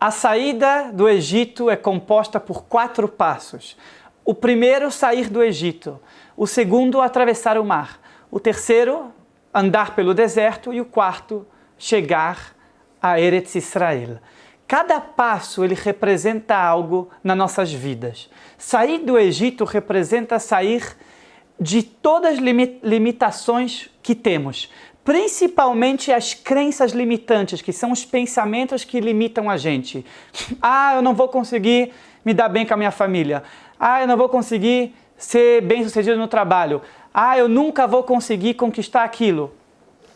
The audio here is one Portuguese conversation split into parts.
A saída do Egito é composta por quatro passos. O primeiro, sair do Egito. O segundo, atravessar o mar. O terceiro, andar pelo deserto. E o quarto, chegar a Eretz Israel. Cada passo ele representa algo nas nossas vidas. Sair do Egito representa sair de todas as limitações que temos, principalmente as crenças limitantes, que são os pensamentos que limitam a gente. Ah, eu não vou conseguir me dar bem com a minha família. Ah, eu não vou conseguir ser bem sucedido no trabalho. Ah, eu nunca vou conseguir conquistar aquilo.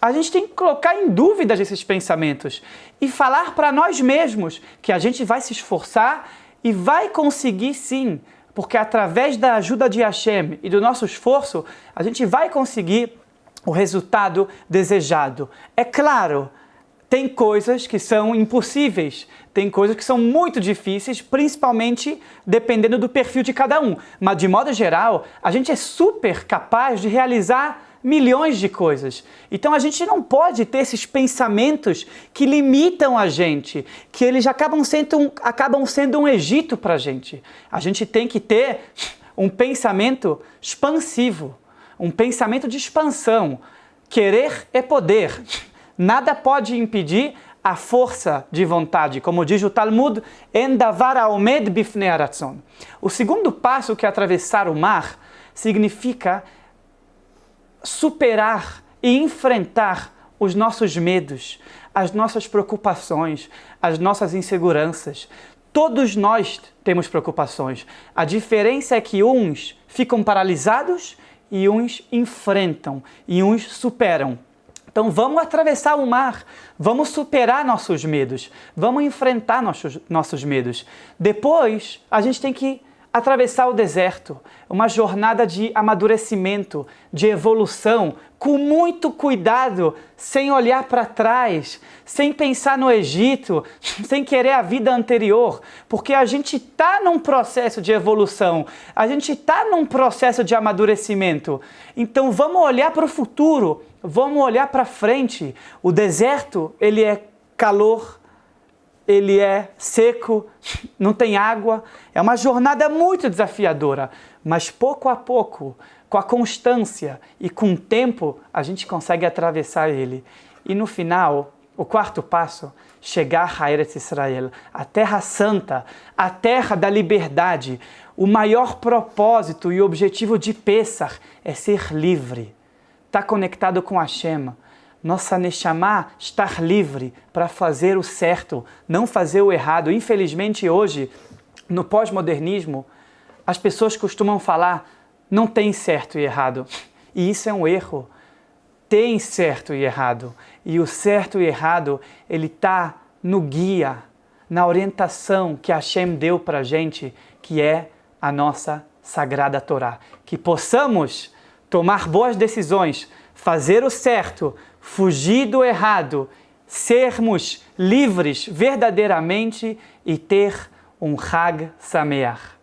A gente tem que colocar em dúvida esses pensamentos e falar para nós mesmos que a gente vai se esforçar e vai conseguir sim, porque através da ajuda de Hashem e do nosso esforço, a gente vai conseguir o resultado desejado. É claro, tem coisas que são impossíveis, tem coisas que são muito difíceis, principalmente dependendo do perfil de cada um. Mas, de modo geral, a gente é super capaz de realizar milhões de coisas. Então a gente não pode ter esses pensamentos que limitam a gente, que eles acabam sendo um, acabam sendo um Egito para a gente. A gente tem que ter um pensamento expansivo um pensamento de expansão. Querer é poder. Nada pode impedir a força de vontade, como diz o Talmud, Endavar Aomed Bifnei. O segundo passo, que é atravessar o mar, significa superar e enfrentar os nossos medos, as nossas preocupações, as nossas inseguranças. Todos nós temos preocupações. A diferença é que uns ficam paralisados e uns enfrentam e uns superam. Então vamos atravessar o mar, vamos superar nossos medos, vamos enfrentar nossos, nossos medos. Depois a gente tem que atravessar o deserto, uma jornada de amadurecimento, de evolução, com muito cuidado, sem olhar para trás, sem pensar no Egito, sem querer a vida anterior, porque a gente está num processo de evolução, a gente está num processo de amadurecimento. Então vamos olhar para o futuro, vamos olhar para frente. O deserto, ele é calor, ele é seco, não tem água. É uma jornada muito desafiadora, mas pouco a pouco, com a constância e com o tempo, a gente consegue atravessar ele. E no final, o quarto passo, chegar a Eretz Israel, a terra santa, a terra da liberdade. O maior propósito e objetivo de Pesach é ser livre, estar tá conectado com Hashem, nossa Neshama estar livre para fazer o certo, não fazer o errado. Infelizmente, hoje, no pós-modernismo, as pessoas costumam falar não tem certo e errado. E isso é um erro. Tem certo e errado. E o certo e errado, ele está no guia, na orientação que Hashem deu para a gente, que é a nossa Sagrada Torá. Que possamos tomar boas decisões, fazer o certo, fugir do errado, sermos livres verdadeiramente e ter um Hag Sameach.